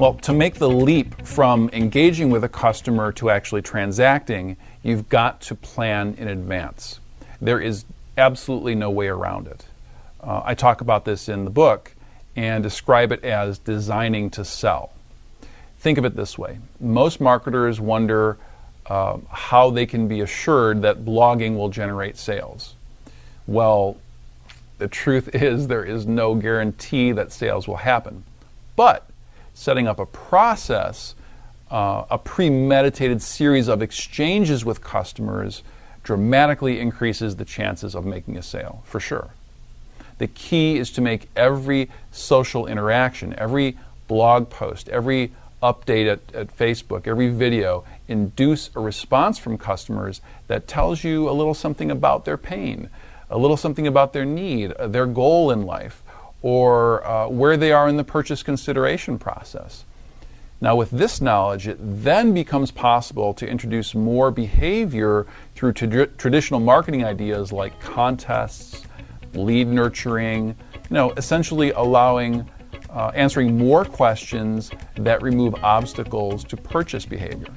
Well, to make the leap from engaging with a customer to actually transacting, you've got to plan in advance. There is absolutely no way around it. Uh, I talk about this in the book and describe it as designing to sell. Think of it this way most marketers wonder uh, how they can be assured that blogging will generate sales. Well, the truth is, there is no guarantee that sales will happen. But setting up a process, uh, a premeditated series of exchanges with customers, dramatically increases the chances of making a sale, for sure. The key is to make every social interaction, every blog post, every update at, at, Facebook, every video, induce a response from customers that tells you a little something about their pain, a little something about their need, uh, their goal in life, or uh, where they are in the purchase consideration process. Now, with this knowledge, it then becomes possible to introduce more behavior through tra- traditional marketing ideas like contests, lead nurturing, you know, essentially allowing uh, answering more questions that remove obstacles to purchase behavior.